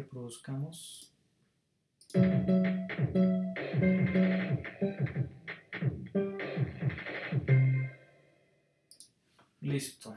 reproduzcamos. Listo.